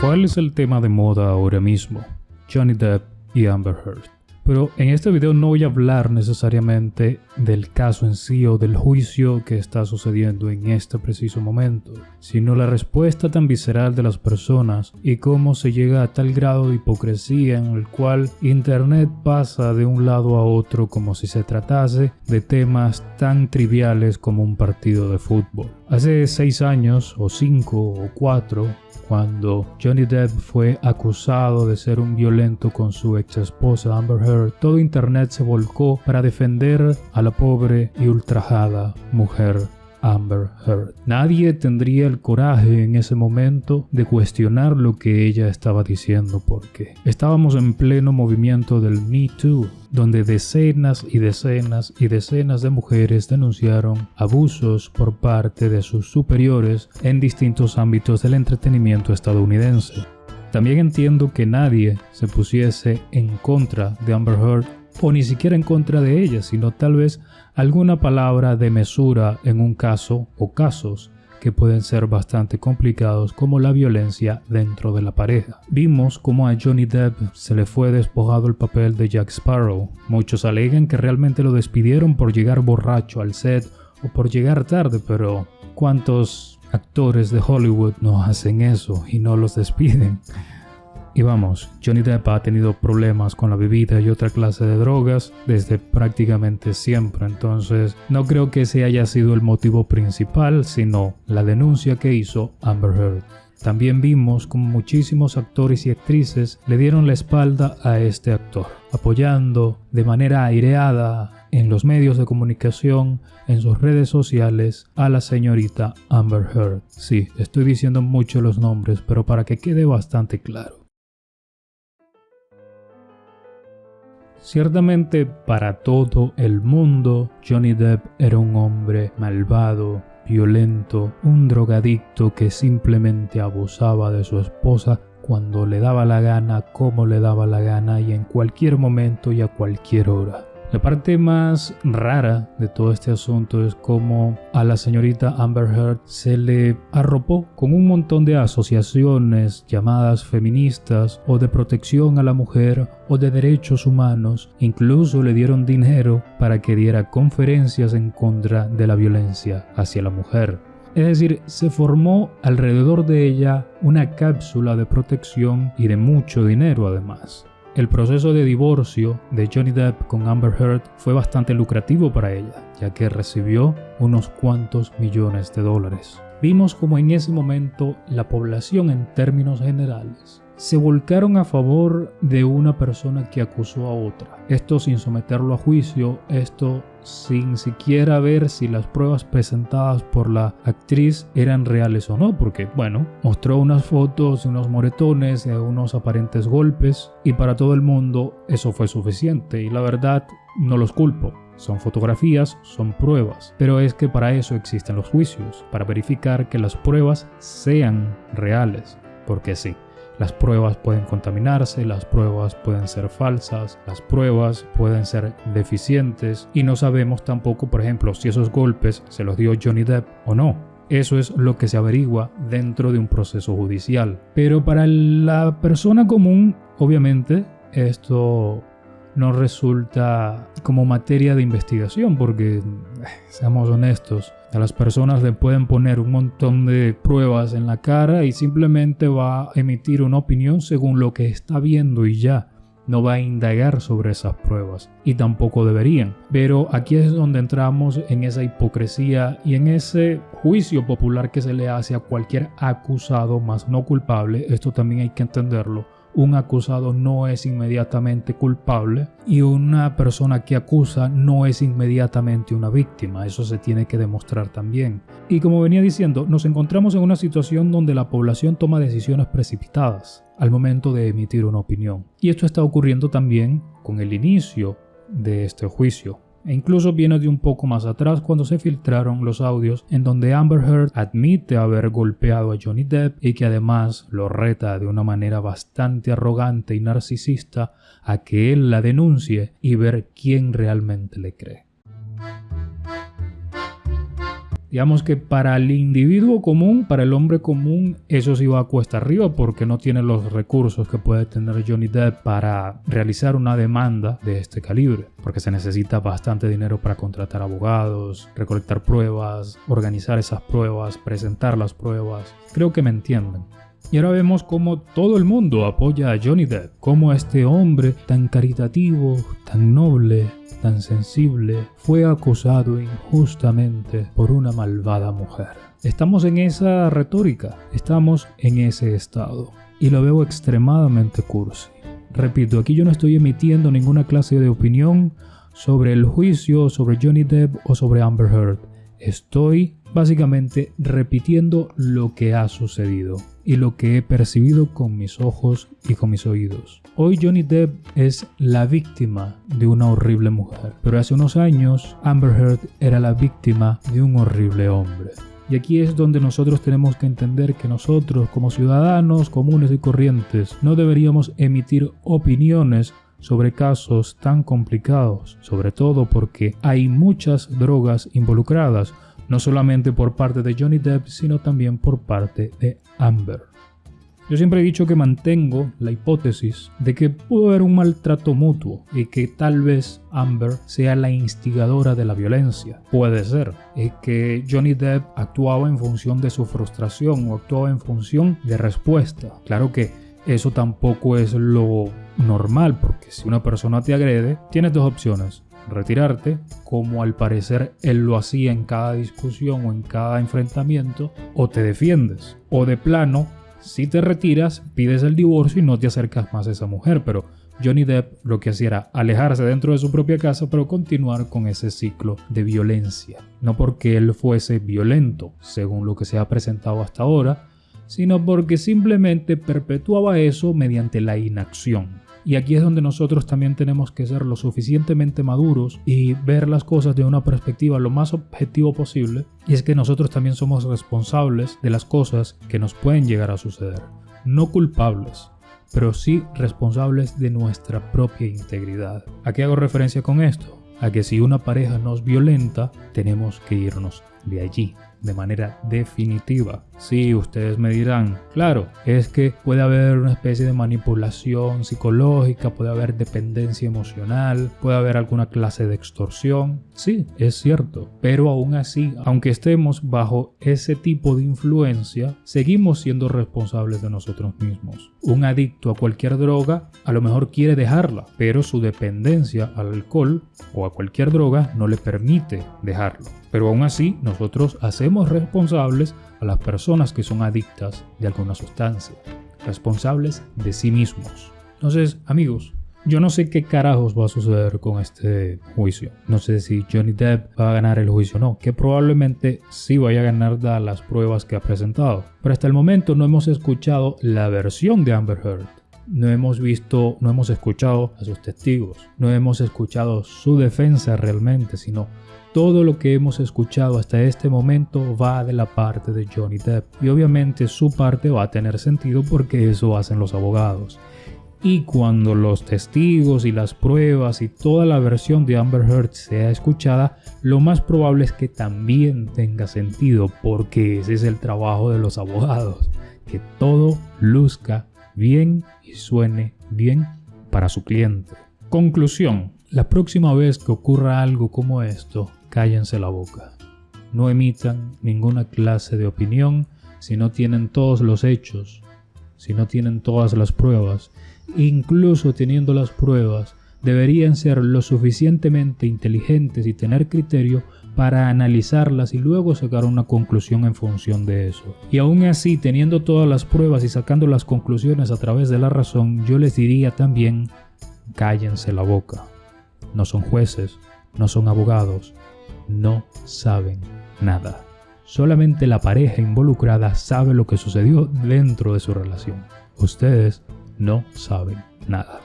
¿Cuál es el tema de moda ahora mismo? Johnny Depp y Amber Heard. Pero en este video no voy a hablar necesariamente del caso en sí o del juicio que está sucediendo en este preciso momento, sino la respuesta tan visceral de las personas y cómo se llega a tal grado de hipocresía en el cual Internet pasa de un lado a otro como si se tratase de temas tan triviales como un partido de fútbol. Hace seis años, o cinco, o cuatro, cuando Johnny Depp fue acusado de ser un violento con su ex esposa Amber Heard, todo internet se volcó para defender a la pobre y ultrajada mujer Amber Heard. Nadie tendría el coraje en ese momento de cuestionar lo que ella estaba diciendo porque estábamos en pleno movimiento del Me Too, donde decenas y decenas y decenas de mujeres denunciaron abusos por parte de sus superiores en distintos ámbitos del entretenimiento estadounidense. También entiendo que nadie se pusiese en contra de Amber Heard o ni siquiera en contra de ella, sino tal vez alguna palabra de mesura en un caso o casos que pueden ser bastante complicados como la violencia dentro de la pareja. Vimos como a Johnny Depp se le fue despojado el papel de Jack Sparrow. Muchos alegan que realmente lo despidieron por llegar borracho al set o por llegar tarde, pero ¿cuántos actores de Hollywood no hacen eso y no los despiden? Y vamos, Johnny Depp ha tenido problemas con la bebida y otra clase de drogas desde prácticamente siempre, entonces no creo que ese haya sido el motivo principal, sino la denuncia que hizo Amber Heard. También vimos como muchísimos actores y actrices le dieron la espalda a este actor, apoyando de manera aireada en los medios de comunicación, en sus redes sociales, a la señorita Amber Heard. Sí, estoy diciendo mucho los nombres, pero para que quede bastante claro. Ciertamente para todo el mundo, Johnny Depp era un hombre malvado, violento, un drogadicto que simplemente abusaba de su esposa cuando le daba la gana, como le daba la gana y en cualquier momento y a cualquier hora. La parte más rara de todo este asunto es cómo a la señorita Amber Heard se le arropó con un montón de asociaciones llamadas feministas o de protección a la mujer o de derechos humanos. Incluso le dieron dinero para que diera conferencias en contra de la violencia hacia la mujer. Es decir, se formó alrededor de ella una cápsula de protección y de mucho dinero además. El proceso de divorcio de Johnny Depp con Amber Heard fue bastante lucrativo para ella, ya que recibió unos cuantos millones de dólares. Vimos como en ese momento la población en términos generales se volcaron a favor de una persona que acusó a otra. Esto sin someterlo a juicio, esto sin siquiera ver si las pruebas presentadas por la actriz eran reales o no, porque bueno, mostró unas fotos, unos moretones, unos aparentes golpes y para todo el mundo eso fue suficiente y la verdad no los culpo. Son fotografías, son pruebas, pero es que para eso existen los juicios, para verificar que las pruebas sean reales, porque sí. Las pruebas pueden contaminarse, las pruebas pueden ser falsas, las pruebas pueden ser deficientes y no sabemos tampoco, por ejemplo, si esos golpes se los dio Johnny Depp o no. Eso es lo que se averigua dentro de un proceso judicial. Pero para la persona común, obviamente, esto no resulta como materia de investigación porque, eh, seamos honestos, a las personas le pueden poner un montón de pruebas en la cara y simplemente va a emitir una opinión según lo que está viendo y ya. No va a indagar sobre esas pruebas y tampoco deberían. Pero aquí es donde entramos en esa hipocresía y en ese juicio popular que se le hace a cualquier acusado más no culpable. Esto también hay que entenderlo un acusado no es inmediatamente culpable y una persona que acusa no es inmediatamente una víctima. Eso se tiene que demostrar también. Y como venía diciendo, nos encontramos en una situación donde la población toma decisiones precipitadas al momento de emitir una opinión. Y esto está ocurriendo también con el inicio de este juicio e incluso viene de un poco más atrás cuando se filtraron los audios en donde Amber Heard admite haber golpeado a Johnny Depp y que además lo reta de una manera bastante arrogante y narcisista a que él la denuncie y ver quién realmente le cree. Digamos que para el individuo común, para el hombre común, eso sí va a cuesta arriba porque no tiene los recursos que puede tener Johnny Depp para realizar una demanda de este calibre. Porque se necesita bastante dinero para contratar abogados, recolectar pruebas, organizar esas pruebas, presentar las pruebas. Creo que me entienden. Y ahora vemos cómo todo el mundo apoya a Johnny Depp, como este hombre tan caritativo, tan noble, tan sensible, fue acusado injustamente por una malvada mujer. Estamos en esa retórica, estamos en ese estado. Y lo veo extremadamente cursi. Repito, aquí yo no estoy emitiendo ninguna clase de opinión sobre el juicio, sobre Johnny Depp o sobre Amber Heard. Estoy básicamente repitiendo lo que ha sucedido y lo que he percibido con mis ojos y con mis oídos. Hoy Johnny Depp es la víctima de una horrible mujer, pero hace unos años Amber Heard era la víctima de un horrible hombre. Y aquí es donde nosotros tenemos que entender que nosotros como ciudadanos comunes y corrientes no deberíamos emitir opiniones sobre casos tan complicados, sobre todo porque hay muchas drogas involucradas, no solamente por parte de Johnny Depp, sino también por parte de Amber. Yo siempre he dicho que mantengo la hipótesis de que pudo haber un maltrato mutuo y que tal vez Amber sea la instigadora de la violencia. Puede ser. Es que Johnny Depp actuaba en función de su frustración o actuaba en función de respuesta. Claro que eso tampoco es lo normal porque si una persona te agrede, tienes dos opciones retirarte, como al parecer él lo hacía en cada discusión o en cada enfrentamiento, o te defiendes, o de plano, si te retiras, pides el divorcio y no te acercas más a esa mujer, pero Johnny Depp lo que hacía era alejarse dentro de su propia casa, pero continuar con ese ciclo de violencia. No porque él fuese violento, según lo que se ha presentado hasta ahora, sino porque simplemente perpetuaba eso mediante la inacción. Y aquí es donde nosotros también tenemos que ser lo suficientemente maduros y ver las cosas de una perspectiva lo más objetivo posible. Y es que nosotros también somos responsables de las cosas que nos pueden llegar a suceder. No culpables, pero sí responsables de nuestra propia integridad. ¿A qué hago referencia con esto? A que si una pareja nos violenta, tenemos que irnos de allí de manera definitiva. Sí, ustedes me dirán, claro, es que puede haber una especie de manipulación psicológica, puede haber dependencia emocional, puede haber alguna clase de extorsión. Sí, es cierto, pero aún así, aunque estemos bajo ese tipo de influencia, seguimos siendo responsables de nosotros mismos. Un adicto a cualquier droga a lo mejor quiere dejarla, pero su dependencia al alcohol o a cualquier droga no le permite dejarlo. Pero aún así, nosotros hacemos responsables a las personas que son adictas de alguna sustancia, responsables de sí mismos. Entonces, amigos, yo no sé qué carajos va a suceder con este juicio. No sé si Johnny Depp va a ganar el juicio o no, que probablemente sí vaya a ganar dadas las pruebas que ha presentado. Pero hasta el momento no hemos escuchado la versión de Amber Heard. No hemos visto, no hemos escuchado a sus testigos, no hemos escuchado su defensa realmente, sino todo lo que hemos escuchado hasta este momento va de la parte de Johnny Depp y obviamente su parte va a tener sentido porque eso hacen los abogados. Y cuando los testigos y las pruebas y toda la versión de Amber Heard sea escuchada, lo más probable es que también tenga sentido porque ese es el trabajo de los abogados, que todo luzca bien y suene bien para su cliente. Conclusión. La próxima vez que ocurra algo como esto, cállense la boca. No emitan ninguna clase de opinión si no tienen todos los hechos, si no tienen todas las pruebas. Incluso teniendo las pruebas, deberían ser lo suficientemente inteligentes y tener criterio para analizarlas y luego sacar una conclusión en función de eso. Y aún así, teniendo todas las pruebas y sacando las conclusiones a través de la razón, yo les diría también, cállense la boca. No son jueces, no son abogados, no saben nada. Solamente la pareja involucrada sabe lo que sucedió dentro de su relación. Ustedes no saben nada.